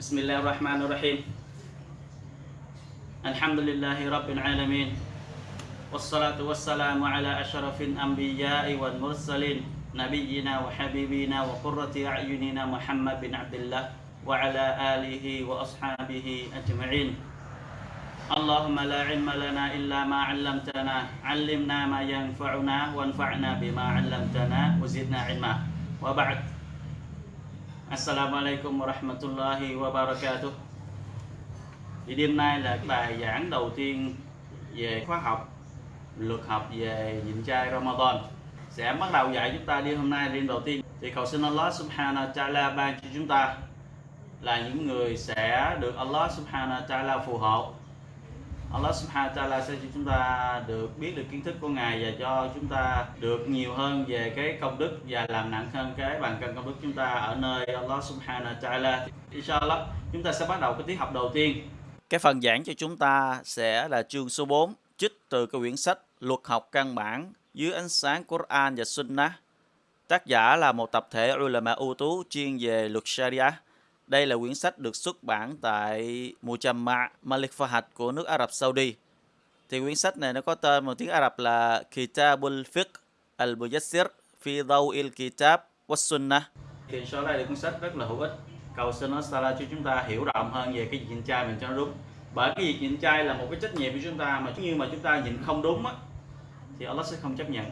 بسم الله الرحمن الرحيم. الحمد لله رب العالمين. والصلاة والسلام على أشرف الأنبياء والمرسلين نبينا وحبيبنا وقرة أعيننا محمد بن عبد الله وعلى آله وأصحابه أجمعين. اللهم لا علم لنا إلا ما علمتنا علمنا ما ينفعنا وانفعنا بما علمتنا وزدنا علما. وبعد. Assalamualaikum warahmatullahi wabarakatuh. Thì đêm nay là bài giảng đầu tiên về khóa học, luật học về nhịn chay Ramadan. Sẽ bắt đầu dạy chúng ta đi hôm nay đêm đầu tiên. Thì cầu xin Allah subhanahu wa ta'ala ban cho chúng ta là những người sẽ được Allah subhanahu wa ta'ala phù hộ. Allah subhanahu wa ta'ala sẽ cho chúng ta được biết được kiến thức của Ngài và cho chúng ta được nhiều hơn về cái công đức và làm nặng hơn cái bàn cân công đức chúng ta ở nơi Allah subhanahu wa ta'ala. Inshallah, chúng ta sẽ bắt đầu cái tiết học đầu tiên. Cái phần giảng cho chúng ta sẽ là chương số 4, trích từ cái quyển sách Luật học căn bản dưới ánh sáng Quran và Sunnah. Tác giả là một tập thể ulama ưu tú chuyên về luật Sharia đây là quyển sách được xuất bản tại Mujamma Malik Fahad của nước Ả Rập Saudi. Thì quyển sách này nó có tên một tiếng Ả Rập là Kitabul Fiqh Al-Mujassir Fi Dawil Kitab wa Sunnah. Thì sau đây là cuốn sách rất là hữu ích. Cầu xin Allah cho chúng ta hiểu rộng hơn về cái nhịn chay mình cho nó đúng. Bởi cái việc nhịn chay là một cái trách nhiệm của chúng ta mà như mà chúng ta nhịn không đúng á, thì Allah sẽ không chấp nhận.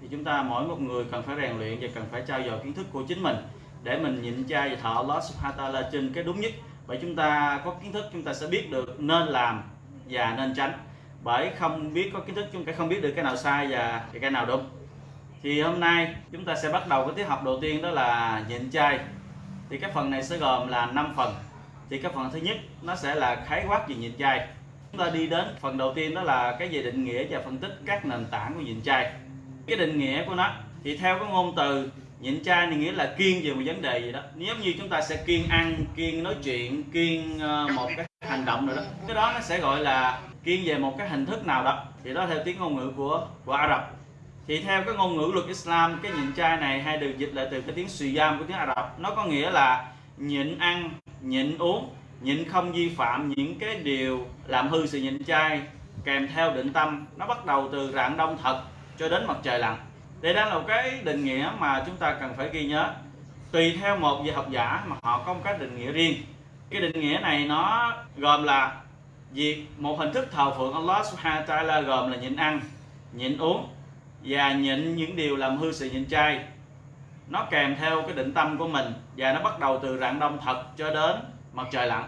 Thì chúng ta mỗi một người cần phải rèn luyện và cần phải trao dồi kiến thức của chính mình để mình nhịn chay và thọ Allah subhanahu wa ta'ala trên cái đúng nhất. Bởi chúng ta có kiến thức, chúng ta sẽ biết được nên làm và nên tránh. Bởi không biết có kiến thức, chúng ta không biết được cái nào sai và cái nào đúng. Thì hôm nay chúng ta sẽ bắt đầu cái tiết học đầu tiên, đó là nhịn chay thì cái phần này sẽ gồm là 5 phần. Thì cái phần thứ nhất, nó sẽ là khái quát về nhịn chay chúng ta đi đến phần đầu tiên, đó là cái về định nghĩa và phân tích các nền tảng của nhịn chay cái định nghĩa của nó, thì theo cái ngôn từ nhịn chay thì nghĩa là kiên về một vấn đề gì đó. Nếu như chúng ta sẽ kiên ăn kiên nói chuyện kiên ờ, một cái hành động nào đó, cái đó nó sẽ gọi là kiên về một cái hình thức nào đó. Thì đó theo tiếng ngôn ngữ của của Ả Rập. Thì theo cái ngôn ngữ luật Islam, cái nhịn chay này hay được dịch lại từ cái tiếng siyam của tiếng Ả Rập, nó có nghĩa là nhịn ăn, nhịn uống, nhịn không vi phạm những cái điều làm hư sự nhịn chay kèm theo định tâm. Nó bắt đầu từ rạng đông thật cho đến mặt trời lặn đây đang là một cái định nghĩa mà chúng ta cần phải ghi nhớ. Tùy theo một vị học giả mà họ có một cái định nghĩa riêng. Cái định nghĩa này nó gồm là việc một hình thức thờ phượng Allah subhanahu wa ta'ala gồm là nhịn ăn, nhịn uống và nhịn những điều làm hư sự nhịn chay. Nó kèm theo cái định tâm của mình và nó bắt đầu từ rạng đông thật cho đến mặt trời lặn.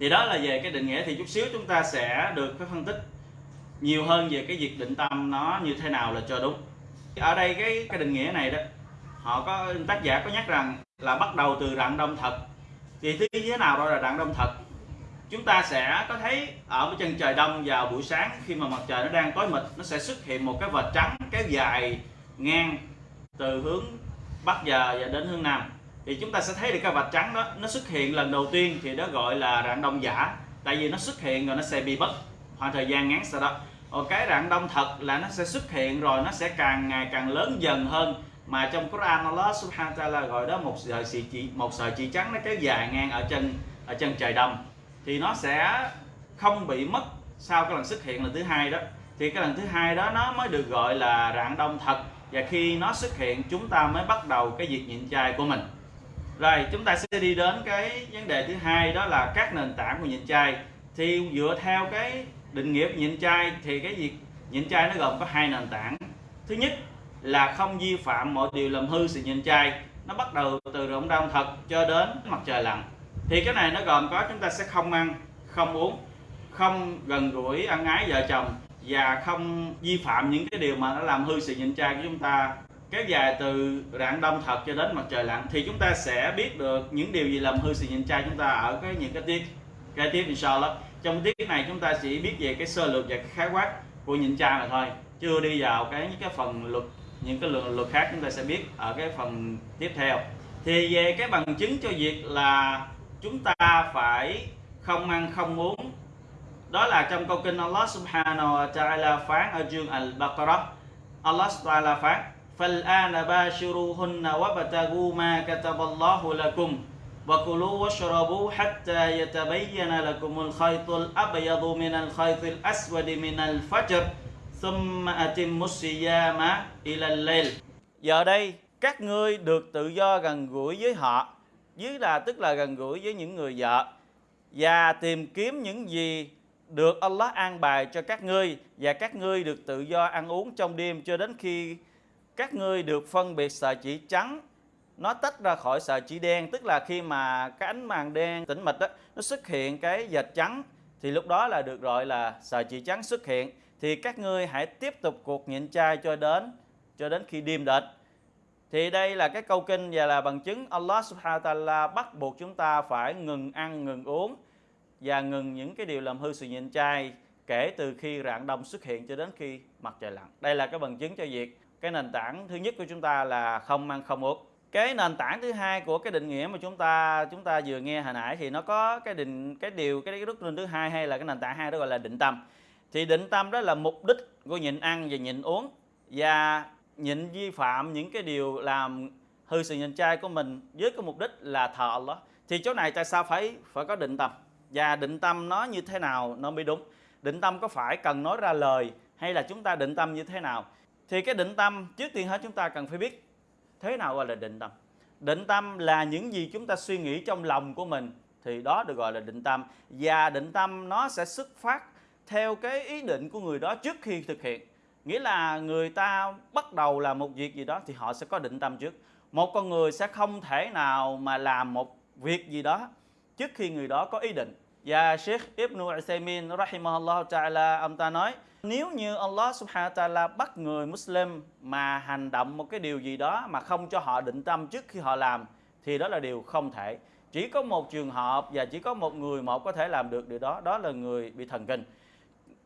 Thì đó là về cái định nghĩa. Thì chút xíu chúng ta sẽ được cái phân tích nhiều hơn về cái việc định tâm nó như thế nào là cho đúng ở đây cái cái định nghĩa này đó, họ có, tác giả có nhắc rằng là bắt đầu từ rạng đông thật. Thì thế thế nào đó là rạng đông thật? Chúng ta sẽ có thấy ở chân trời đông vào buổi sáng, khi mà mặt trời nó đang tối mịt, nó sẽ xuất hiện một cái vệt trắng kéo dài ngang từ hướng bắc giờ và đến hướng nam. Thì chúng ta sẽ thấy được cái vạch trắng đó, nó xuất hiện lần đầu tiên thì đó gọi là rạng đông giả. Tại vì nó xuất hiện rồi nó sẽ bị mất khoảng thời gian ngắn sau đó cái rạng đông thật là nó sẽ xuất hiện rồi, nó sẽ càng ngày càng lớn dần hơn. Mà trong Quran Allah subhanahu wa ta'ala gọi đó một sợi chỉ, một sợi chỉ trắng nó kéo dài ngang ở chân ở chân trời đông. Thì nó sẽ không bị mất sau cái lần xuất hiện lần thứ hai đó. Thì cái lần thứ hai đó nó mới được gọi là rạng đông thật. Và khi nó xuất hiện, chúng ta mới bắt đầu cái việc nhịn chay của mình. Rồi, chúng ta sẽ đi đến cái vấn đề thứ hai, đó là các nền tảng của nhịn chay thì dựa theo cái định nghĩa nhịn chay thì cái việc nhịn chay nó gồm có hai nền tảng. Thứ nhất là không vi phạm mọi điều làm hư sự nhịn chay nó bắt đầu từ rộng đông thật cho đến mặt trời lặn. Thì cái này nó gồm có chúng ta sẽ không ăn, không uống, không gần gũi ăn ái vợ chồng và không vi phạm những cái điều mà nó làm hư sự nhịn chay của chúng ta. Kéo dài từ rạng đông thật cho đến mặt trời lặn thì chúng ta sẽ biết được những điều gì làm hư sự nhịn chay chúng ta ở cái những cái tiết. Cái tiếp inshallah trong tiết này chúng ta chỉ biết về cái sơ lược và cái khái quát của nhịn chay mà thôi chưa đi vào cái những cái phần luật những cái luật, luật khác chúng ta sẽ biết ở cái phần tiếp theo thì về cái bằng chứng cho việc là chúng ta phải không ăn không uống đó là trong câu kinh Allah subhanahu wa ta'ala phán ở chương Al-Baqarah Allah subhanahu wa ta'ala phán فَالْآنَ بَاشِرُوهُنَّ وَبَتَغُوا مَا كَتَبَ اللَّهُ لَكُمْ وكلوا واشربوا حتى يتبين لكم الخيط الأبيض من الخيط الأسود من الفجر ثم أتموا الصيام إلى الليل Giờ đây các ngươi được tự do gần gũi với họ dưới là tức là gần gũi với những người vợ và tìm kiếm những gì được Allah an bài cho các ngươi và các ngươi được tự do ăn uống trong đêm cho đến khi các ngươi được phân biệt sợi chỉ trắng nó tách ra khỏi sợi chỉ đen tức là khi mà cái ánh màn đen tĩnh mịch đó, nó xuất hiện cái dệt trắng thì lúc đó là được gọi là sợi chỉ trắng xuất hiện. Thì các ngươi hãy tiếp tục cuộc nhịn chay cho đến cho đến khi đêm đệt. Thì đây là cái câu kinh và là bằng chứng Allah subhanahu wa ta'ala bắt buộc chúng ta phải ngừng ăn ngừng uống và ngừng những cái điều làm hư sự nhịn chay kể từ khi rạng đông xuất hiện cho đến khi mặt trời lặn. Đây là cái bằng chứng cho việc cái nền tảng thứ nhất của chúng ta là không ăn không uống cái nền tảng thứ hai của cái định nghĩa mà chúng ta chúng ta vừa nghe hồi nãy thì nó có cái định, cái điều, cái đức tin thứ hai hay là cái nền tảng hai đó gọi là định tâm. Thì định tâm đó là mục đích của nhịn ăn và nhịn uống và nhịn vi phạm những cái điều làm hư sự nhịn chay của mình với cái mục đích là thờ Allah. Thì chỗ này tại sao phải phải có định tâm? Và định tâm nó như thế nào nó mới đúng? Định tâm có phải cần nói ra lời hay là chúng ta định tâm như thế nào? Thì cái định tâm trước tiên hết chúng ta cần phải biết thế nào gọi là định tâm? Định tâm là những gì chúng ta suy nghĩ trong lòng của mình, thì đó được gọi là định tâm. Và định tâm nó sẽ xuất phát theo cái ý định của người đó trước khi thực hiện. Nghĩa là người ta bắt đầu làm một việc gì đó thì họ sẽ có định tâm trước. Một con người sẽ không thể nào mà làm một việc gì đó trước khi người đó có ý định. Và Sheikh Ibn Uthaymeen rahimahullah ta'ala, ông ta nói nếu như Allah subhanahu wa ta'ala bắt người Muslim mà hành động một cái điều gì đó mà không cho họ định tâm trước khi họ làm, thì đó là điều không thể. Chỉ có một trường hợp và chỉ có một người một có thể làm được điều đó đó là người bị thần kinh.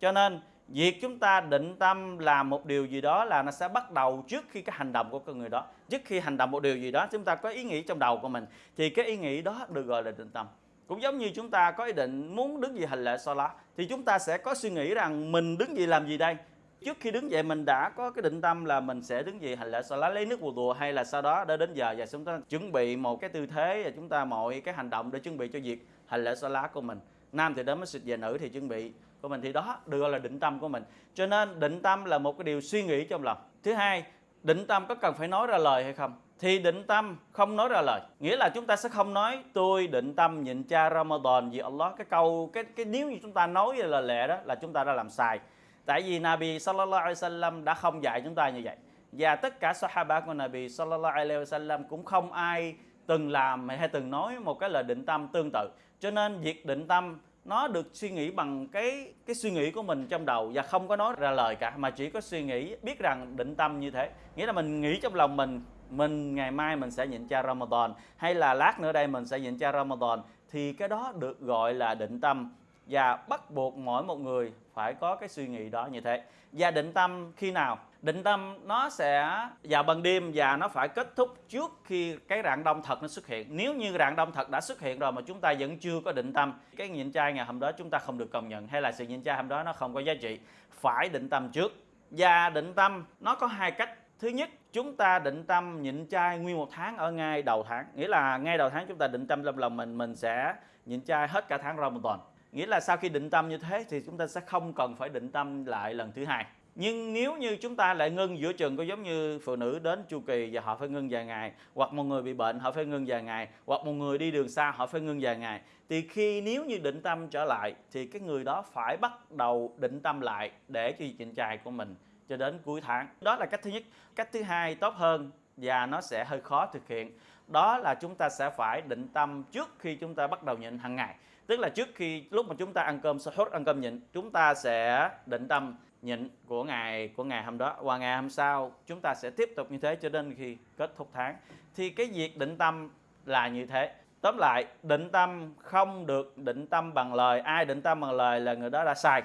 Cho nên, việc chúng ta định tâm làm một điều gì đó là nó sẽ bắt đầu trước khi cái hành động của con người đó. Trước khi hành động một điều gì đó, chúng ta có ý nghĩ trong đầu của mình, thì cái ý nghĩ đó được gọi là định tâm cũng giống như chúng ta có ý định muốn đứng dậy hành lễ Salah thì chúng ta sẽ có suy nghĩ rằng mình đứng dậy làm gì đây? Trước khi đứng dậy, mình đã có cái định tâm là mình sẽ đứng dậy hành lễ Salah lấy nước wudu hay là sau đó đã đến giờ và chúng ta chuẩn bị một cái tư thế và chúng ta mọi cái hành động để chuẩn bị cho việc hành lễ Salah của mình. Nam thì đến masjid và nữ thì chuẩn bị của mình. Thì đó được gọi là định tâm của mình. Cho nên định tâm là một cái điều suy nghĩ trong lòng. Thứ hai định tâm có cần phải nói ra lời hay không? Thì định tâm không nói ra lời. Nghĩa là chúng ta sẽ không nói, tôi định tâm nhịn cha Ramadan vì Allah. Cái câu, cái cái nếu như chúng ta nói là lệ đó là chúng ta đã làm sai. Tại vì Nabi sallallahu alaihi wasallam đã không dạy chúng ta như vậy. Và tất cả sahaba của Nabi sallallahu alaihi wasallam cũng không ai từng làm hay từng nói một cái lời định tâm tương tự. Cho nên việc định tâm nó được suy nghĩ bằng cái cái suy nghĩ của mình trong đầu và không có nói ra lời cả, mà chỉ có suy nghĩ, biết rằng định tâm như thế. Nghĩa là mình nghĩ trong lòng mình mình ngày mai mình sẽ nhịn cha Ramadan, hay là lát nữa đây mình sẽ nhịn cha Ramadan, thì cái đó được gọi là định tâm. Và bắt buộc mỗi một người phải có cái suy nghĩ đó như thế. Và định tâm khi nào? Định tâm nó sẽ, vào ban đêm và nó phải kết thúc trước khi cái rạng đông thật nó xuất hiện. Nếu như rạng đông thật đã xuất hiện rồi mà chúng ta vẫn chưa có định tâm, cái nhịn trai ngày hôm đó chúng ta không được công nhận, hay là sự nhịn trai hôm đó nó không có giá trị, phải định tâm trước. Và định tâm nó có hai cách. Thứ nhất, chúng ta định tâm nhịn chay nguyên một tháng ở ngay đầu tháng. Nghĩa là ngay đầu tháng chúng ta định tâm trong lòng mình mình sẽ nhịn chay hết cả tháng Ramadan. Nghĩa là sau khi định tâm như thế thì chúng ta sẽ không cần phải định tâm lại lần thứ hai nhưng nếu như chúng ta lại ngưng giữa chừng, có giống như phụ nữ đến chu kỳ và họ phải ngưng vài ngày, hoặc một người bị bệnh, họ phải ngưng vài ngày, hoặc một người đi đường xa, họ phải ngưng vài ngày, thì khi nếu như định tâm trở lại, thì cái người đó phải bắt đầu định tâm lại để cho chuyện trai của mình cho đến cuối tháng. Đó là cách thứ nhất. Cách thứ hai, tốt hơn và nó sẽ hơi khó thực hiện. Đó là chúng ta sẽ phải định tâm trước khi chúng ta bắt đầu nhịn hàng ngày. Tức là trước khi, lúc mà chúng ta ăn cơm sahur, ăn cơm nhịn, chúng ta sẽ định tâm nhịn của ngày của ngày hôm đó và ngày hôm sau, chúng ta sẽ tiếp tục như thế cho đến khi kết thúc tháng. Thì cái việc định tâm là như thế. Tóm lại, định tâm không được định tâm bằng lời. Ai định tâm bằng lời là người đó đã sai.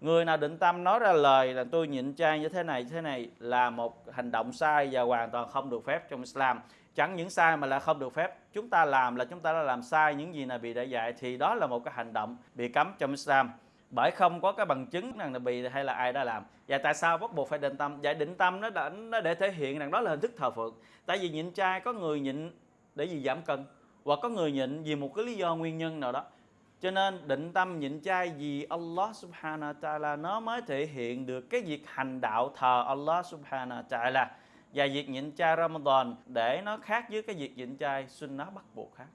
Người nào định tâm nói ra lời là tôi nhịn chay như thế này như thế này là một hành động sai và hoàn toàn không được phép trong Islam. Chẳng những sai mà là không được phép. Chúng ta làm là chúng ta đã làm sai, những gì là bị đã dạy thì đó là một cái hành động bị cấm trong Islam bởi không có cái bằng chứng rằng là bị hay là ai đã làm. Và tại sao bắt buộc phải định tâm? Vậy định tâm nó đã, nó để thể hiện rằng đó là hình thức thờ phượng. Tại vì nhịn trai có người nhịn để gì giảm cân, hoặc có người nhịn vì một cái lý do nguyên nhân nào đó. Cho nên định tâm nhịn chay vì Allah subhanahu wa ta'ala nó mới thể hiện được cái việc hành đạo thờ Allah subhanahu wa ta'ala. Và việc nhịn chay Ramadan để nó khác với cái việc nhịn chay sunnah bắt buộc khác.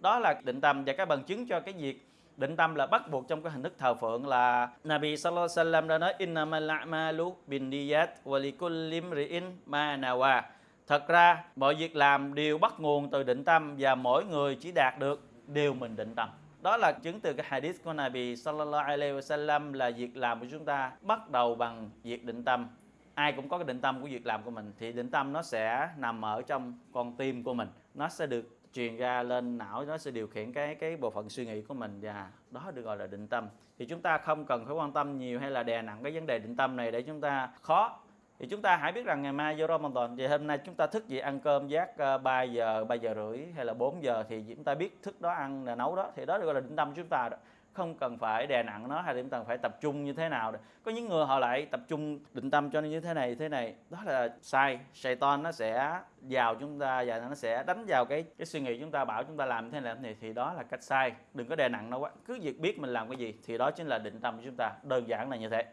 Đó là định tâm và cái bằng chứng cho cái việc định tâm là bắt buộc trong cái hình thức thờ phượng là Nabi sallallahu alaihi wasallam đã nói innamal a'malu bin niyat wa likulli ma nawa. Thật ra, mọi việc làm đều bắt nguồn từ định tâm và mỗi người chỉ đạt được điều mình định tâm. Đó là chứng từ cái hadith của Nabi sallallahu alaihi wasallam là việc làm của chúng ta bắt đầu bằng việc định tâm. Ai cũng có cái định tâm của việc làm của mình thì định tâm nó sẽ nằm ở trong con tim của mình. Nó sẽ được truyền ra lên não, nó sẽ điều khiển cái cái bộ phận suy nghĩ của mình. Và đó được gọi là định tâm. Thì chúng ta không cần phải quan tâm nhiều hay là đè nặng cái vấn đề định tâm này để chúng ta khó. Thì chúng ta hãy biết rằng ngày mai vô Ramadan thì hôm nay chúng ta thức dậy ăn cơm giác ờ, 3 giờ 3 giờ rưỡi hay là 4 giờ thì chúng ta biết thức đó ăn là nấu đó. Thì đó được gọi là định tâm của chúng ta đó không cần phải đè nặng nó hay là chúng ta phải tập trung như thế nào đó. có những người họ lại tập trung định tâm cho nó như thế này thế này. Đó là sai. Satan nó sẽ vào chúng ta và nó sẽ đánh vào cái cái suy nghĩ chúng ta, bảo chúng ta làm thế này này. Thì đó là cách sai. Đừng có đè nặng nó quá. Cứ việc biết mình làm cái gì thì đó chính là định tâm của chúng ta. Đơn giản là như thế.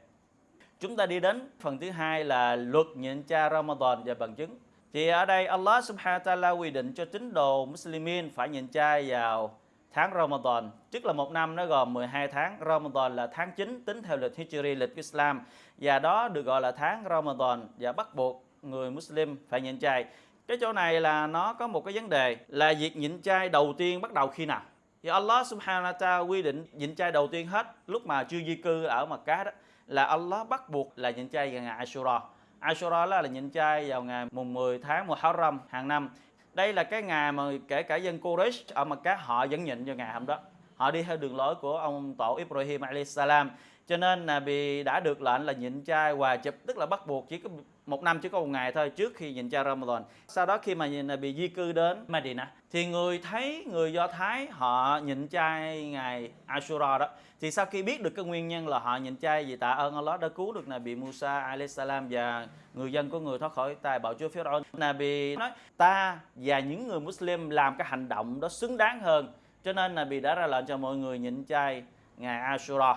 Chúng ta đi đến phần thứ hai là luật nhịn cha Ramadan và bằng chứng. Thì ở đây Allah subhanahu wa ta'ala quy định cho tín đồ Muslimin phải nhịn chay vào tháng Ramadan tức là một năm nó gồm 12 tháng. Ramadan là tháng 9 tính theo lịch Hijri lịch Islam. Và đó được gọi là tháng Ramadan. Và bắt buộc người Muslim phải nhịn chay. Cái chỗ này là nó có một cái vấn đề là việc nhịn chay đầu tiên bắt đầu khi nào? Thì Allah subhanahu wa ta'ala quy định nhịn chay đầu tiên hết lúc mà chưa di cư ở Makkah đó là Allah bắt buộc là nhịn chay vào ngày Ashura. Ashura là, là nhịn chay vào ngày mùng 10 tháng Muharram hàng năm đây là cái ngày mà kể cả dân Quraysh à, ở Makkah họ vẫn nhịn vào ngày hôm đó. Họ đi theo đường lối của ông tổ Ibrahim salam. Cho nên là bị đã được lệnh là nhịn chay hòa chụp, tức là bắt buộc chỉ có một năm chỉ có một ngày thôi, trước khi nhìn cha Ramadan. Sau đó khi mà à, bị di cư đến Medina, thì người thấy người Do Thái họ nhịn chay ngày Ashura đó. Thì sau khi biết được cái nguyên nhân là họ nhịn chay vì tạ ơn Allah đã cứu được Nabi Musa salam và người dân của người thoát khỏi tay bạo chúa Pharaoh. Nabi nói, ta và những người Muslim làm cái hành động đó xứng đáng hơn. Cho nên Nabi đã ra lệnh cho mọi người nhịn chay ngày Ashura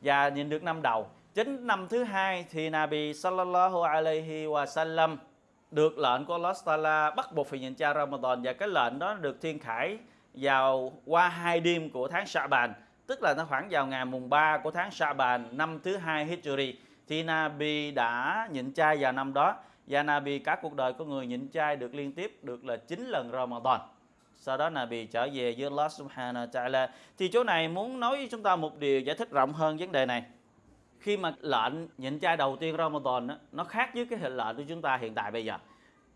và nhìn được năm đầu chính năm thứ hai thì Nabi sallallahu alaihi wa sallam được lệnh của Allah Taala bắt buộc phải nhịn chay Ramadan và cái lệnh đó được thiên khải vào qua hai đêm của tháng Sha'ban tức là nó khoảng vào ngày mùng 3 của tháng Sha'ban năm thứ hai Hijri, thì Nabi đã nhịn chay vào năm đó và Nabi cả cuộc đời của người nhịn chay được liên tiếp được là 9 lần Ramadan. Sau đó Nabi trở về với Allah subhanahu wa ta'ala. Thì chỗ này muốn nói với chúng ta một điều giải thích rộng hơn vấn đề này khi mà lệnh nhịn chay đầu tiên Ramadan đó, nó khác với cái hình lệnh của chúng ta hiện tại bây giờ.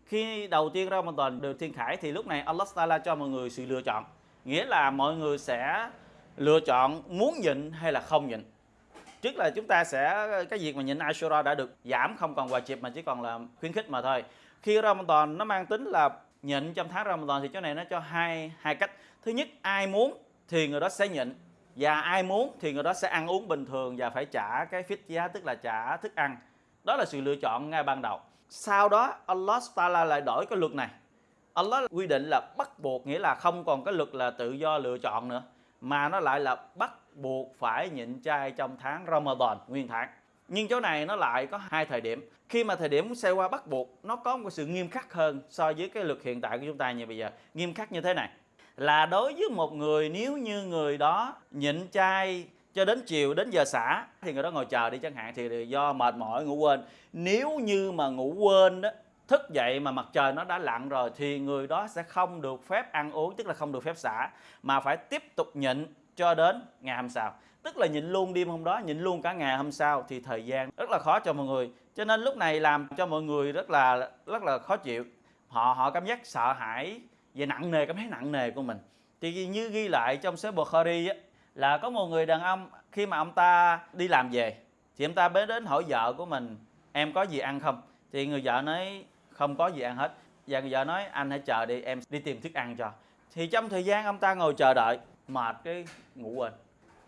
Khi đầu tiên Ramadan được thiên khải thì lúc này Allah Taala cho mọi người sự lựa chọn. Nghĩa là mọi người sẽ lựa chọn muốn nhịn hay là không nhịn. Trước là chúng ta sẽ cái việc mà nhịn Ashura đã được giảm không còn quà chịp mà chỉ còn là khuyến khích mà thôi. Khi Ramadan nó mang tính là nhịn trong tháng Ramadan thì chỗ này nó cho hai hai cách. Thứ nhất ai muốn thì người đó sẽ nhịn và ai muốn thì người đó sẽ ăn uống bình thường và phải trả cái phí giá, tức là trả thức ăn. Đó là sự lựa chọn ngay ban đầu. Sau đó, Allah Taala lại đổi cái luật này. Allah quy định là bắt buộc, nghĩa là không còn cái luật là tự do lựa chọn nữa, mà nó lại là bắt buộc phải nhịn chay trong tháng Ramadan, nguyên tháng. Nhưng chỗ này nó lại có hai thời điểm. Khi mà thời điểm xe qua bắt buộc, nó có một sự nghiêm khắc hơn so với cái luật hiện tại của chúng ta như bây giờ. Nghiêm khắc như thế này là đối với một người, nếu như người đó nhịn chay cho đến chiều, đến giờ xả, thì người đó ngồi chờ đi chẳng hạn, thì do mệt mỏi, ngủ quên. Nếu như mà ngủ quên đó, thức dậy mà mặt trời nó đã lặn rồi, thì người đó sẽ không được phép ăn uống, tức là không được phép xả, mà phải tiếp tục nhịn cho đến ngày hôm sau. Tức là nhịn luôn đêm hôm đó, nhịn luôn cả ngày hôm sau, thì thời gian rất là khó cho mọi người. Cho nên lúc này làm cho mọi người rất là rất là khó chịu. Họ họ cảm giác sợ hãi về nặng nề cảm thấy nặng nề của mình. Thì như ghi lại trong số Bukhari á, là có một người đàn ông khi mà ông ta đi làm về thì ông ta mới đến hỏi vợ của mình em có gì ăn không? Thì người vợ nói không có gì ăn hết. Và người vợ nói anh hãy chờ đi em đi tìm thức ăn cho. Thì trong thời gian ông ta ngồi chờ đợi mệt cái ngủ quên.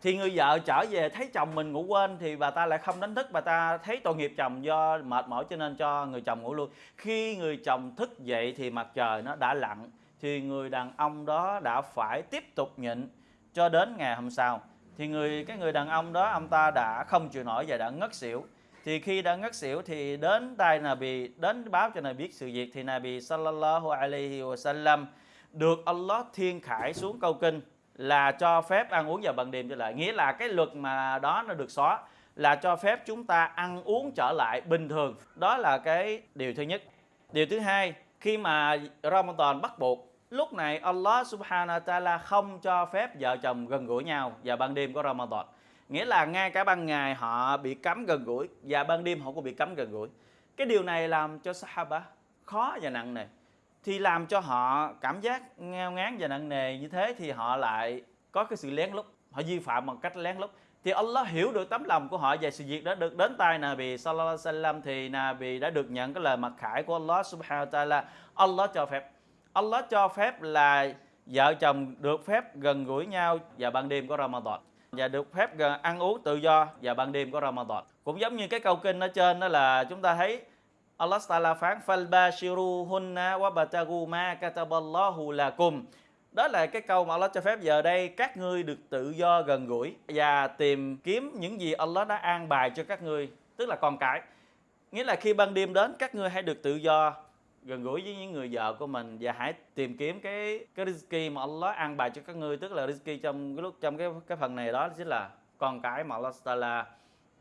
Thì người vợ trở về thấy chồng mình ngủ quên thì bà ta lại không đánh thức bà ta thấy tội nghiệp chồng do mệt mỏi cho nên cho người chồng ngủ luôn. Khi người chồng thức dậy thì mặt trời nó đã lặn thì người đàn ông đó đã phải tiếp tục nhịn cho đến ngày hôm sau. Thì người, cái người đàn ông đó, ông ta đã không chịu nổi và đã ngất xỉu. Thì khi đã ngất xỉu thì đến tay Nabi, đến báo cho Nabi biết sự việc, thì Nabi sallallahu alaihi wasallam được Allah thiên khải xuống câu kinh là cho phép ăn uống vào ban đêm trở lại. Nghĩa là cái luật mà đó nó được xóa là cho phép chúng ta ăn uống trở lại bình thường. Đó là cái điều thứ nhất. Điều thứ hai, khi mà Ramadan bắt buộc lúc này Allah subhanahu wa ta'ala không cho phép vợ chồng gần gũi nhau vào ban đêm của Ramadan. Nghĩa là ngay cả ban ngày họ bị cấm gần gũi và ban đêm họ cũng bị cấm gần gũi. Cái điều này làm cho Sahaba khó và nặng nề. Thì làm cho họ cảm giác ngao ngán và nặng nề như thế thì họ lại có cái sự lén lút. Họ vi phạm bằng cách lén lút. Thì Allah hiểu được tấm lòng của họ về sự việc đó được đến tay Nabi sallallahu alaihi wasallam thì Nabi đã được nhận cái lời mặc khải của Allah subhanahu wa ta'ala. Allah cho phép. Allah cho phép là vợ chồng được phép gần gũi nhau vào ban đêm của Ramadan, và được phép gần ăn uống tự do vào ban đêm của Ramadan. Cũng giống như cái câu kinh ở trên đó là chúng ta thấy Allah Taala phán, falbashiruhunna wabtagu ma kataballahu lakum. Đó là cái câu mà Allah cho phép giờ đây các ngươi được tự do gần gũi và tìm kiếm những gì Allah đã an bài cho các ngươi, tức là con cái. Nghĩa là khi ban đêm đến, các ngươi hãy được tự do gần gũi với những người vợ của mình và hãy tìm kiếm cái cái rizki mà Allah an bài cho các ngươi, tức là rizki trong cái lúc, trong cái cái phần này đó chính là con cái mà Allah Taala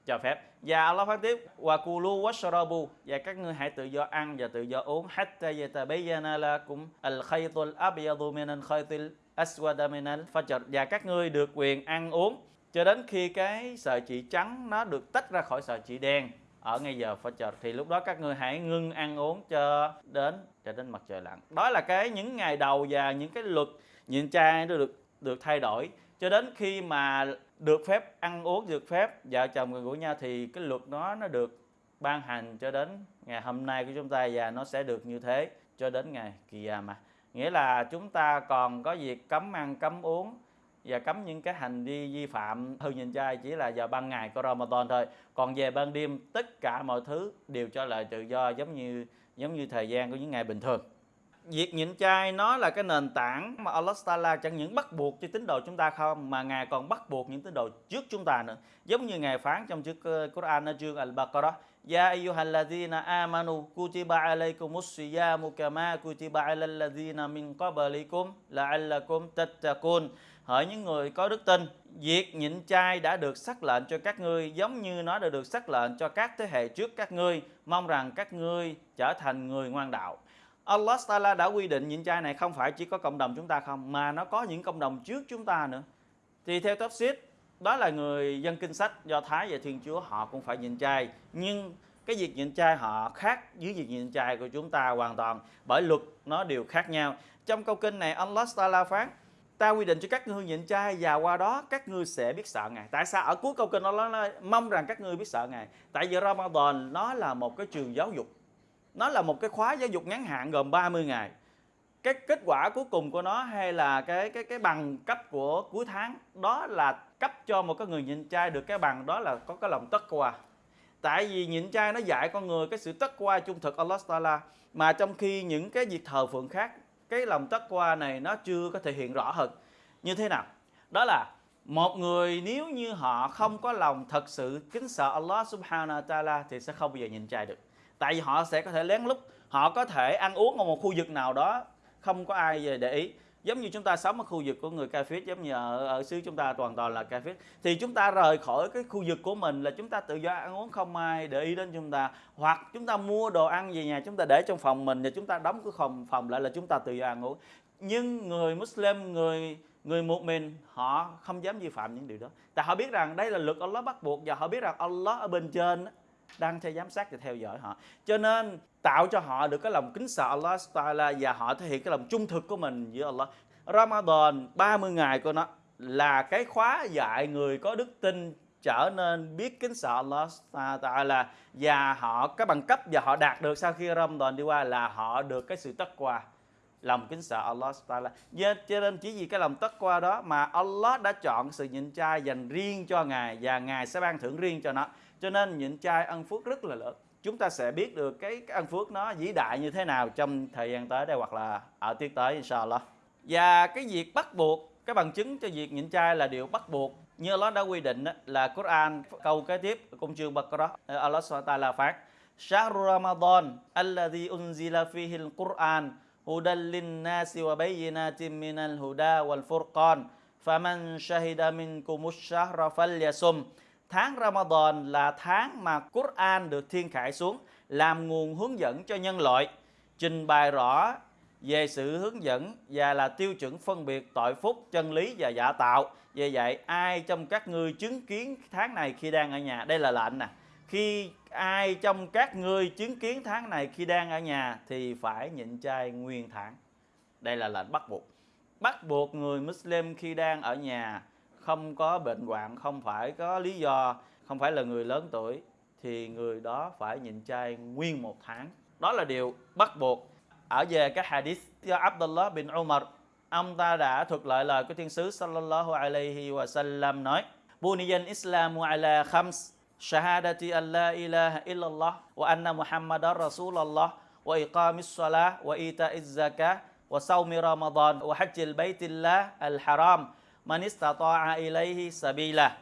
cho phép. Và Allah phát tiếp, wa kulu washrabu. Và các ngươi hãy tự do ăn và tự do uống. Hatta yatabayyana lakum al-khaytul abyadu min al-khaytil aswad min al-fajr. Và các ngươi được quyền ăn uống cho đến khi cái sợi chỉ trắng nó được tách ra khỏi sợi chỉ đen ở ngay giờ Fajr thì lúc đó các ngươi hãy ngưng ăn uống cho đến cho đến mặt trời lặn. Đó là cái những ngày đầu và những cái luật nhịn chay nó được được thay đổi. Cho đến khi mà được phép ăn uống, được phép vợ chồng gần gũi nhau, thì cái luật đó nó được ban hành cho đến ngày hôm nay của chúng ta và nó sẽ được như thế cho đến ngày kỳ mà. Nghĩa là chúng ta còn có việc cấm ăn, cấm uống và cấm những cái hành vi vi phạm, hư nhìn chay chỉ là vào ban ngày của Ramadan thôi. Còn về ban đêm, tất cả mọi thứ đều cho lại tự do, giống như giống như thời gian của những ngày bình thường. Việc nhịn chay nó là cái nền tảng mà Allah Taala chẳng những bắt buộc cho tín đồ chúng ta không, mà ngài còn bắt buộc những tín đồ trước chúng ta nữa. Giống như ngài phán trong chữ ờ, Quran ở chương Al-Baqarah, Ya ayyuhalladhina amanu kutiba alaykumus siyamu kama kutiba alal ladhina min qablikum la'allakum tattaqun. Hỡi những người có đức tin, việc nhịn chay đã được sắc lệnh cho các ngươi giống như nó đã được sắc lệnh cho các thế hệ trước các ngươi, mong rằng các ngươi trở thành người ngoan đạo. Allah Taala đã quy định nhịn chay này không phải chỉ có cộng đồng chúng ta không mà nó có những cộng đồng trước chúng ta nữa. Thì theo Tafsir, đó là người dân kinh sách Do Thái và Thiên Chúa họ cũng phải nhịn chay, nhưng cái việc nhịn chay họ khác với việc nhịn chay của chúng ta hoàn toàn bởi luật nó đều khác nhau. Trong câu kinh này Allah Taala phán ta quy định cho các ngươi nhịn chay và qua đó các ngươi sẽ biết sợ ngài. Tại sao? Ở cuối câu kinh nó nói mong rằng các ngươi biết sợ ngài. Tại vì Ramadan, nó là một cái trường giáo dục. Nó là một cái khóa giáo dục ngắn hạn gồm 30 ngày. Cái kết quả cuối cùng của nó hay là cái cái cái bằng cấp của cuối tháng, đó là cấp cho một cái người nhịn chay được cái bằng đó là có cái lòng tất qua. Tại vì nhịn chay nó dạy con người cái sự tất qua trung thực, Allah Taala. Mà trong khi những cái việc thờ phượng khác cái lòng tất qua này nó chưa có thể hiện rõ hơn. Như thế nào? Đó là một người nếu như họ không có lòng thật sự kính sợ Allah subhanahu wa ta'ala thì sẽ không bao giờ nhìn trai được. Tại vì họ sẽ có thể lén lút, họ có thể ăn uống ở một khu vực nào đó, không có ai về để ý giống như chúng ta sống ở khu vực của người Cafit giống như ở, ở xứ chúng ta toàn toàn là Cafit thì chúng ta rời khỏi cái khu vực của mình là chúng ta tự do ăn uống không ai để ý đến chúng ta. Hoặc chúng ta mua đồ ăn về nhà chúng ta để trong phòng mình và chúng ta đóng cái phòng phòng lại là chúng ta tự do ăn uống. Nhưng người Muslim người người một mình họ không dám vi phạm những điều đó. Tại họ biết rằng đây là luật Allah bắt buộc và họ biết rằng Allah ở bên trên đang theo giám sát và theo dõi họ. Cho nên tạo cho họ được cái lòng kính sợ Allah Taala và họ thể hiện cái lòng trung thực của mình với Allah. Ramadan 30 ngày của nó là cái khóa dạy người có đức tin trở nên biết kính sợ Allah Taala và họ cái bằng cấp và họ đạt được sau khi Ramadan đi qua là họ được cái sự tất qua, lòng kính sợ Allah Taala. Cho nên chỉ vì cái lòng tất qua đó mà Allah đã chọn sự nhịn chay dành riêng cho ngài và ngài sẽ ban thưởng riêng cho nó. Cho nên nhịn chay ân phước rất là lớn chúng ta sẽ biết được cái, cái ân phước nó vĩ đại như thế nào trong thời gian tới đây hoặc là ở tiết tới inshallah. Và cái việc bắt buộc cái bằng chứng cho việc nhịn chay là điều bắt buộc. Như Allah đã quy định là Quran câu kế tiếp công chương Baqarah ờ, Allah SWT phát Shahru Ramadan alladhi unzila fihi al-Quran hudan lin-nasi wa bayyinatin minal huda wal furqan. Faman shahida minkum ash-shahra falyasum tháng Ramadan là tháng mà Quran được thiên khải xuống làm nguồn hướng dẫn cho nhân loại trình bày rõ về sự hướng dẫn và là tiêu chuẩn phân biệt tội phúc, chân lý và giả tạo. Vì vậy, ai trong các ngươi chứng kiến tháng này khi đang ở nhà, đây là lệnh nè. Khi ai trong các ngươi chứng kiến tháng này khi đang ở nhà thì phải nhịn chay nguyên tháng. Đây là lệnh bắt buộc. Bắt buộc người Muslim khi đang ở nhà không có bệnh hoạn, không phải có lý do, không phải là người lớn tuổi thì người đó phải nhịn chay nguyên một tháng. Đó là điều bắt buộc ở về các hadith do Abdullah bin Umar ông ta đã thuật lại lời của thiên sứ sallallahu alaihi wa sallam nói Buniyan Islamu ala khams shahadati an la ilaha illallah wa anna muhammadar rasulallah wa iqamis salah wa ita'iz zakah wa sawmi ramadan wa hajjil baitillah al haram Manistata'a ilayhi sabila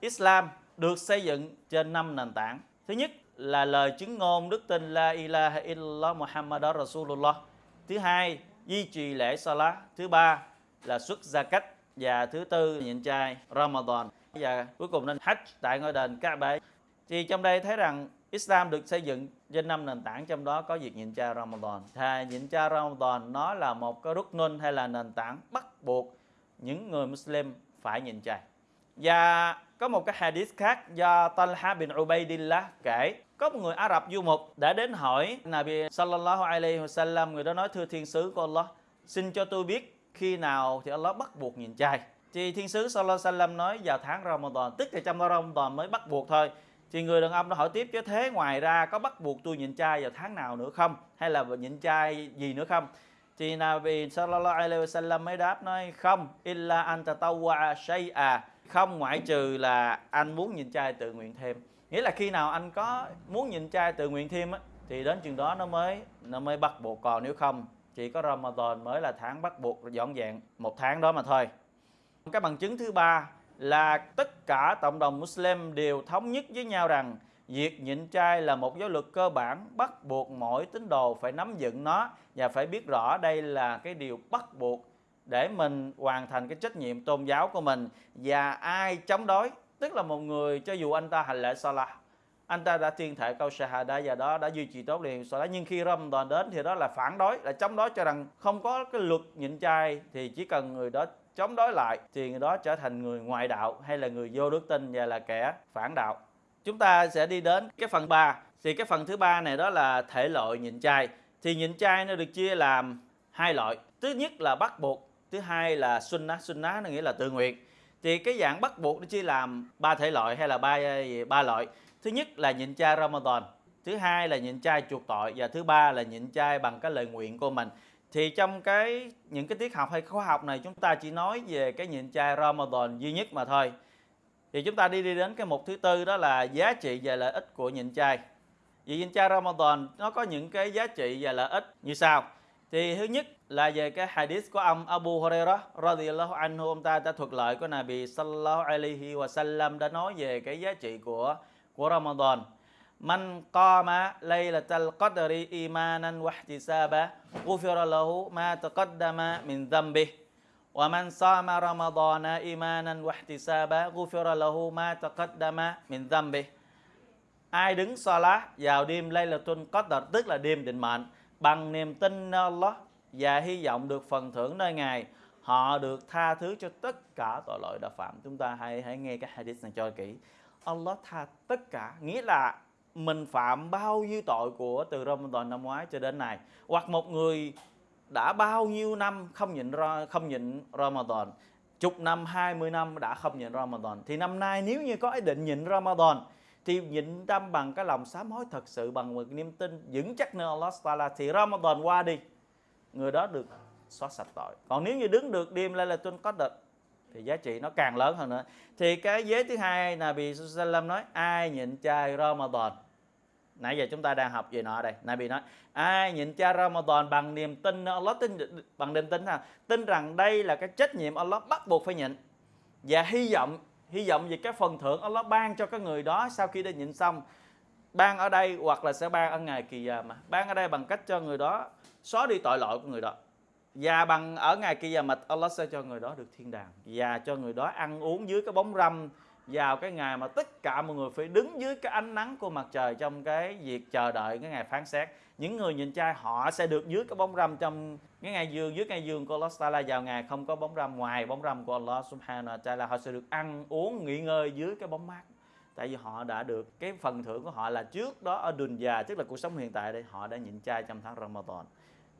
Islam được xây dựng trên năm nền tảng thứ nhất là lời chứng ngôn đức tin La ilaha illallah Muhammad Rasulullah. Thứ hai, duy trì lễ Salah. Thứ ba là xuất gia cách và thứ tư nhịn chay Ramadan và cuối cùng nên Hajj tại ngôi đền Kaaba. Thì trong đây thấy rằng Islam được xây dựng trên năm nền tảng trong đó có việc nhịn chay Ramadan. Thà nhịn chay Ramadan nó là một cái rút hay là nền tảng bắt buộc những người Muslim phải nhịn chay. Và có một cái hadith khác do Talha bin Ubaidillah kể. Có một người Ả Rập du mục đã đến hỏi Nabi sallallahu alaihi wasallam, người đó nói, thưa thiên sứ của Allah, xin cho tôi biết khi nào thì Allah bắt buộc nhìn chay thì thiên sứ sallallahu alaihi wasallam nói, vào tháng Ramadan. Tức là trong Ramadan mới bắt buộc thôi. Thì người đàn ông đó hỏi tiếp, chứ thế ngoài ra có bắt buộc tôi nhịn chay vào tháng nào nữa không? Hay là nhịn chay gì nữa không? Thì Nabi sallallahu alaihi wasallam mới đáp nói, không, illa anta tawwa shay'a. Không ngoại trừ là anh muốn nhìn trai tự nguyện thêm. Nghĩa là khi nào anh có muốn nhìn trai tự nguyện thêm á, thì đến chừng đó nó mới nó mới bắt buộc. Còn nếu không, chỉ có Ramadan mới là tháng bắt buộc dọn dẹn một tháng đó mà thôi. Cái bằng chứng thứ ba là tất cả cộng đồng Muslim đều thống nhất với nhau rằng việc nhịn chay là một giáo luật cơ bản bắt buộc mỗi tín đồ phải nắm vững nó và phải biết rõ đây là cái điều bắt buộc để mình hoàn thành cái trách nhiệm tôn giáo của mình. Và ai chống đối tức là một người cho dù anh ta hành lễ Salah anh ta đã tuyên thệ câu Shahada và đó đã duy trì tốt liền đó, nhưng khi Ramadan đến thì đó là phản đối là chống đối cho rằng không có cái luật nhịn chay thì chỉ cần người đó chống đối lại thì người đó trở thành người ngoại đạo hay là người vô đức tin và là kẻ phản đạo chúng ta sẽ đi đến cái phần 3 thì cái phần thứ ba này đó là thể loại nhịn chay thì nhịn chay nó được chia làm hai loại. Thứ nhất là bắt buộc, thứ hai là sunnah sunnah nó nghĩa là tự nguyện. Thì cái dạng bắt buộc nó chia làm ba thể loại hay là ba ba loại. Thứ nhất là nhịn chay Ramadan, thứ hai là nhịn chay chuộc tội, và thứ ba là nhịn chay bằng cái lời nguyện của mình. Thì trong cái, những cái tiết học hay khóa học này chúng ta chỉ nói về cái nhịn chay Ramadan duy nhất mà thôi thì chúng ta đi đi đến cái mục thứ tư, đó là giá trị và lợi ích của nhịn chay vì nhịn chay Ramadan, nó có những cái giá trị và lợi ích như sau. Thì thứ nhất là về cái hadith của ông Abu Hurairah radhiyallahu anhu, ông ta đã thuật lại của Nabi sallallahu alaihi wa sallam, đã nói về cái giá trị của của Ramadan. Man qama laylatal qadri imanan wa ihtisaba, ghufira lahu ma taqaddama min dhanbihi. ومن صام رمضان إيمانا واحتسابا غفر له ما تقدم من ذنبه Ai đứng salat vào đêm Laylatul Qadr, tức là đêm định mệnh, bằng niềm tin nơi Allah và hy vọng được phần thưởng nơi Ngài, họ được tha thứ cho tất cả tội lỗi đã phạm. Chúng ta hãy hãy nghe cái hadith này cho kỹ. Allah tha tất cả, nghĩa là mình phạm bao nhiêu tội của từ Ramadan năm ngoái cho đến nay. Hoặc một người đã bao nhiêu năm không nhịn không nhịn Ramadan? Chục năm 20 năm đã không nhịn Ramadan. Thì năm nay nếu như có ý định nhịn Ramadan, thì nhịn tâm bằng cái lòng sám hối thật sự, bằng một niềm tin vững chắc nơi Allah Taala, thì Ramadan qua đi. Người đó được xóa sạch tội. Còn nếu như đứng được đêm lên là tuân có đợt thì giá trị nó càng lớn hơn nữa. Thì cái giới thứ hai là bị Sallam nói, ai nhịn chay Ramadan nãy giờ chúng ta đang học về nọ đây. Nabi nói, ai nhịn cha Ramadan bằng niềm tin Allah? Tin, bằng niềm tin nào tin rằng đây là cái trách nhiệm Allah bắt buộc phải nhịn. Và hy vọng hy vọng về cái phần thưởng Allah ban cho cái người đó sau khi đã nhịn xong, ban ở đây hoặc là sẽ ban ở ngày kỳ già mà. Ban ở đây bằng cách cho người đó xóa đi tội lỗi của người đó. Và bằng ở ngày kia già mật Allah sẽ cho người đó được thiên đàng. Và cho người đó ăn uống dưới cái bóng râm vào cái ngày mà tất cả mọi người phải đứng dưới cái ánh nắng của mặt trời trong cái việc chờ đợi cái ngày phán xét. Những người nhìn trai họ sẽ được dưới cái bóng râm trong cái ngày dương dưới ngày dương của Allah Taala vào ngày không có bóng râm ngoài bóng râm của Allah Subhanahu wa Taala họ sẽ được ăn, uống, nghỉ ngơi dưới cái bóng mát. Tại vì họ đã được, cái phần thưởng của họ là trước đó ở đường già, tức là cuộc sống hiện tại đây, họ đã nhịn chay trong tháng Ramadan.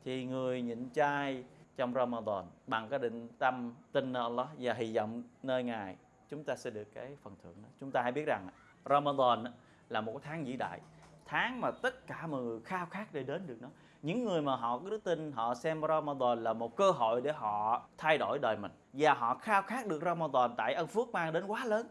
Thì người nhịn chay trong Ramadan bằng cái định tâm tin Allah và hy vọng nơi ngài chúng ta sẽ được cái phần thưởng đó. Chúng ta hãy biết rằng Ramadan là một cái tháng vĩ đại, tháng mà tất cả mọi người khao khát để đến được nó. Những người mà họ có đức tin họ xem Ramadan là một cơ hội để họ thay đổi đời mình và họ khao khát được Ramadan tại ân phước mang đến quá lớn.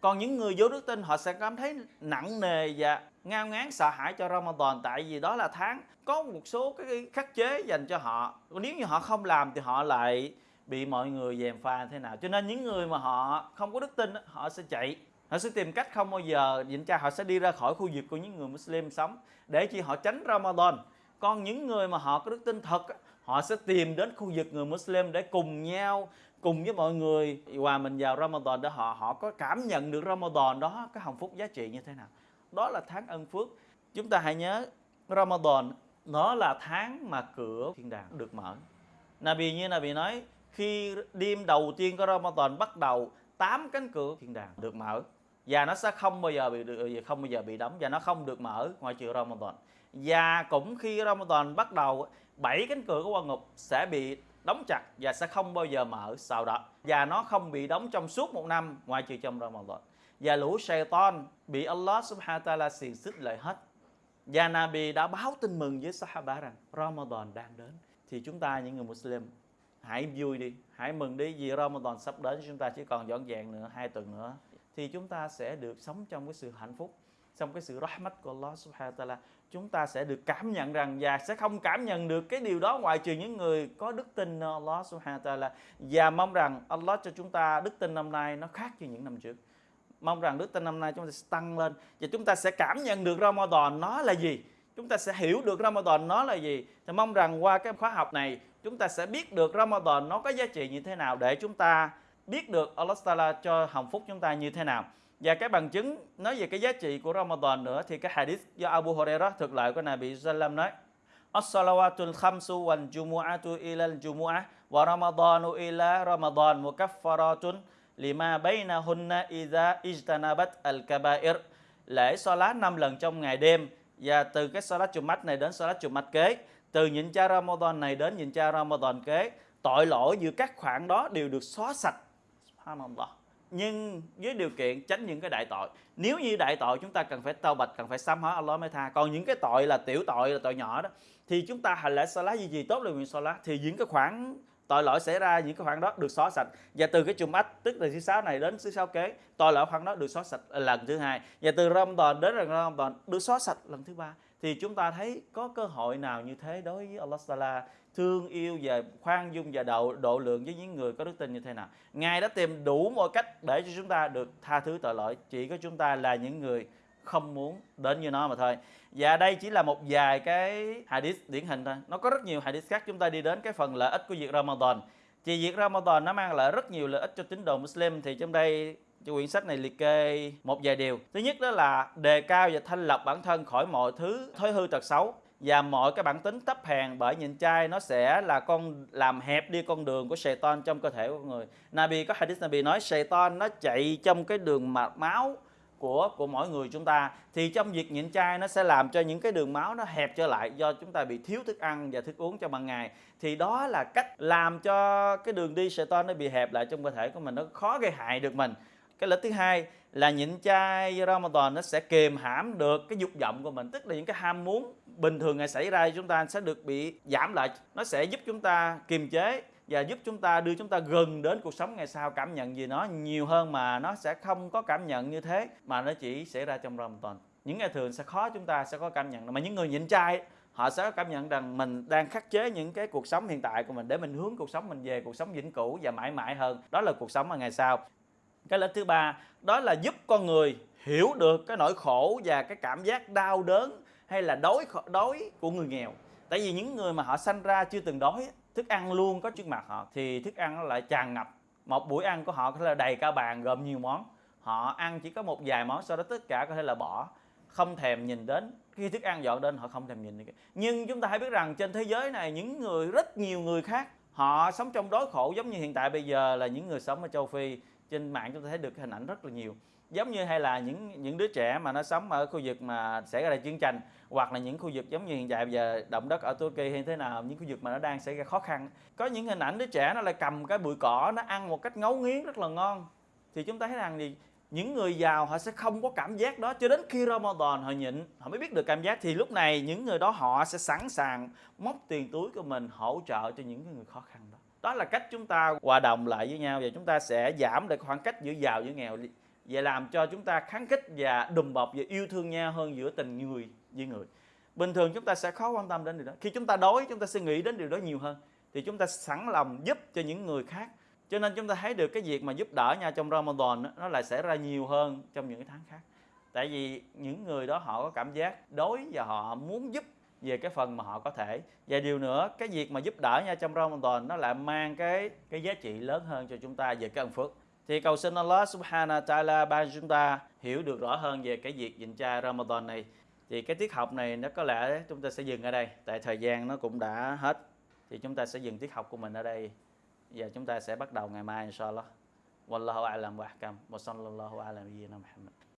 Còn những người vô đức tin, họ sẽ cảm thấy nặng nề và ngao ngán, sợ hãi cho Ramadan tại vì đó là tháng có một số cái khắc chế dành cho họ. Nếu như họ không làm thì họ lại bị mọi người dèm pha thế nào. Cho nên những người mà họ không có đức tin họ sẽ chạy. Họ sẽ tìm cách không bao giờ nhịn cha họ sẽ đi ra khỏi khu vực của những người Muslim sống. Để chỉ họ tránh Ramadan, còn những người mà họ có đức tin thật họ sẽ tìm đến khu vực người Muslim để cùng nhau, cùng với mọi người hòa mình vào Ramadan để họ họ có cảm nhận được Ramadan đó, cái hồng phúc giá trị như thế nào. Đó là tháng ân phước. Chúng ta hãy nhớ, Ramadan nó là tháng mà cửa thiên đàng được mở. Nabi như Nabi nói khi đêm đầu tiên của Ramadan bắt đầu, tám cánh cửa thiên đàng được mở. Và nó sẽ không bao giờ bị ờ, không bao giờ bị đóng và nó không được mở ngoại trừ Ramadan. Và cũng khi Ramadan bắt đầu, bảy cánh cửa của quan ngục sẽ bị đóng chặt và sẽ không bao giờ mở sau đó. Và nó không bị đóng trong suốt một năm ngoại trừ trong Ramadan. Và lũ Satan bị Allah subhanahu wa ta'ala xiềng xích lại hết. Và Nabi đã báo tin mừng với Sahaba rằng Ramadan đang đến. Thì chúng ta những người Muslim hãy vui đi, hãy mừng đi vì Ramadan sắp đến, chúng ta chỉ còn dọn dàng nữa, hai tuần nữa, thì chúng ta sẽ được sống trong cái sự hạnh phúc, trong cái sự rahmat của Allah subhanahu wa ta'ala. Chúng ta sẽ được cảm nhận rằng và sẽ không cảm nhận được cái điều đó ngoại trừ những người có đức tin Allah subhanahu wa ta'ala. Và mong rằng Allah cho chúng ta đức tin năm nay nó khác như những năm trước. Mong rằng đức tin năm nay chúng ta sẽ tăng lên và chúng ta sẽ cảm nhận được Ramadan nó là gì. Chúng ta sẽ hiểu được Ramadan nó là gì. Thì mong rằng qua cái khóa học này chúng ta sẽ biết được Ramadan nó có giá trị như thế nào để chúng ta biết được Allah Taala cho hồng phúc chúng ta như thế nào. Và cái bằng chứng nói về cái giá trị của Ramadan nữa thì cái hadith do Abu Hurairah, thực lại của Nabi Sallam nói, As-salawatul khamsu wal jumu'atu ila al-jumu'ah wa ramadanu ila ramadan mukaffaratun lima bainahunna idha ijtanabat al-kaba'ir. Lễ salat năm lần trong ngày đêm và từ cái salat Jumat này đến salat Jumat kế từ nhịn cha Ramadan này đến nhịn cha Ramadan kế, tội lỗi giữa các khoản đó đều được xóa sạch. Subhanallah. Nhưng với điều kiện tránh những cái đại tội. Nếu như đại tội, chúng ta cần phải tao bạch, cần phải sám hối Allah mới tha. Còn những cái tội là tiểu tội, là tội nhỏ đó, thì chúng ta hành lễ salat gì gì tốt là nguyện salat, thì những cái khoản tội lỗi xảy ra, những cái khoản đó được xóa sạch. Và từ cái chùm ách, tức là thứ sáu này đến thứ sáu kế, tội lỗi khoản đó được xóa sạch lần thứ hai. Và từ Ramadan đến Ramadan được xóa sạch lần thứ ba thì chúng ta thấy có cơ hội nào như thế đối với Allah Taala thương yêu và khoan dung và độ độ lượng với những người có đức tin như thế nào? Ngài đã tìm đủ mọi cách để cho chúng ta được tha thứ tội lỗi, chỉ có chúng ta là những người không muốn đến như nó mà thôi. Và đây chỉ là một vài cái hadith điển hình thôi. Nó có rất nhiều hadith khác, chúng ta đi đến cái phần lợi ích của việc Ramadan. Chỉ việc Ramadan nó mang lại rất nhiều lợi ích cho tín đồ Muslim. Thì trong đây cho quyển sách này liệt kê một vài điều. Thứ nhất đó là đề cao và thanh lọc bản thân khỏi mọi thứ thói hư tật xấu và mọi cái bản tính thấp hèn, bởi nhịn chay nó sẽ là con, làm hẹp đi con đường của Satan trong cơ thể của người. Nabi, có hadith Nabi nói, Satan nó chạy trong cái đường mạch máu của của mỗi người chúng ta. Thì trong việc nhịn chay nó sẽ làm cho những cái đường máu nó hẹp trở lại do chúng ta bị thiếu thức ăn và thức uống trong ban ngày. Thì đó là cách làm cho cái đường đi Satan nó bị hẹp lại trong cơ thể của mình, nó khó gây hại được mình cái lợi thứ hai là nhịn chay Ramadan nó sẽ kiềm hãm được cái dục vọng của mình. Tức là những cái ham muốn bình thường ngày xảy ra chúng ta sẽ được bị giảm lại. Nó sẽ giúp chúng ta kiềm chế và giúp chúng ta đưa chúng ta gần đến cuộc sống ngày sau. Cảm nhận gì nó nhiều hơn mà nó sẽ không có cảm nhận như thế, mà nó chỉ xảy ra trong Ramadan. Những ngày thường sẽ khó chúng ta sẽ có cảm nhận. Mà những người nhịn chay, họ sẽ cảm nhận rằng mình đang khắc chế những cái cuộc sống hiện tại của mình để mình hướng cuộc sống mình về, cuộc sống vĩnh cửu và mãi mãi hơn. Đó là cuộc sống ở ngày sau cái lợi thứ ba, đó là giúp con người hiểu được cái nỗi khổ và cái cảm giác đau đớn hay là đói đói của người nghèo. Tại vì những người mà họ sanh ra chưa từng đói thức ăn luôn có trước mặt họ, thì thức ăn nó lại tràn ngập. Một buổi ăn của họ có thể là đầy cả bàn, gồm nhiều món. Họ ăn chỉ có một vài món, sau đó tất cả có thể là bỏ, không thèm nhìn đến. Khi thức ăn dọn đến, họ không thèm nhìn nhưng chúng ta hãy biết rằng trên thế giới này, những người, rất nhiều người khác, họ sống trong đói khổ giống như hiện tại bây giờ là những người sống ở châu phi trên mạng chúng ta thấy được hình ảnh rất là nhiều. Giống như hay là những những đứa trẻ mà nó sống ở khu vực mà xảy ra chiến tranh hoặc là những khu vực giống như hiện tại bây giờ động đất ở Turkey hay thế nào, những khu vực mà nó đang xảy ra khó khăn. Có những hình ảnh đứa trẻ nó lại cầm cái bụi cỏ, nó ăn một cách ngấu nghiến rất là ngon. Thì chúng ta thấy rằng thì những người giàu họ sẽ không có cảm giác đó. Cho đến khi Ramadan họ nhịn, họ mới biết được cảm giác. Thì lúc này những người đó họ sẽ sẵn sàng móc tiền túi của mình hỗ trợ cho những người khó khăn đó đó là cách chúng ta hòa đồng lại với nhau và chúng ta sẽ giảm được khoảng cách giữa giàu với nghèo. Và làm cho chúng ta kháng khích và đùm bọc và yêu thương nhau hơn giữa tình người với người. Bình thường chúng ta sẽ khó quan tâm đến điều đó. Khi chúng ta đói chúng ta sẽ nghĩ đến điều đó nhiều hơn. Thì chúng ta sẵn lòng giúp cho những người khác. Cho nên chúng ta thấy được cái việc mà giúp đỡ nhau trong Ramadan nó lại xảy ra nhiều hơn trong những cái tháng khác. Tại vì những người đó họ có cảm giác đói và họ muốn giúp về cái phần mà họ có thể. Và điều nữa, cái việc mà giúp đỡ nha trong Ramadan nó lại mang cái cái giá trị lớn hơn cho chúng ta về cái ân phước. Thì cầu xin Allah subhanahu wa ta'ala ban chúng ta hiểu được rõ hơn về cái việc dịnh cha Ramadan này. Thì cái tiết học này nó có lẽ chúng ta sẽ dừng ở đây, tại thời gian nó cũng đã hết. Thì chúng ta sẽ dừng tiết học của mình ở đây. Và chúng ta sẽ bắt đầu ngày mai, inshallah. Wallahu a'lam wa ahkam. Wa sallallahu ala nabiyyina muhammad.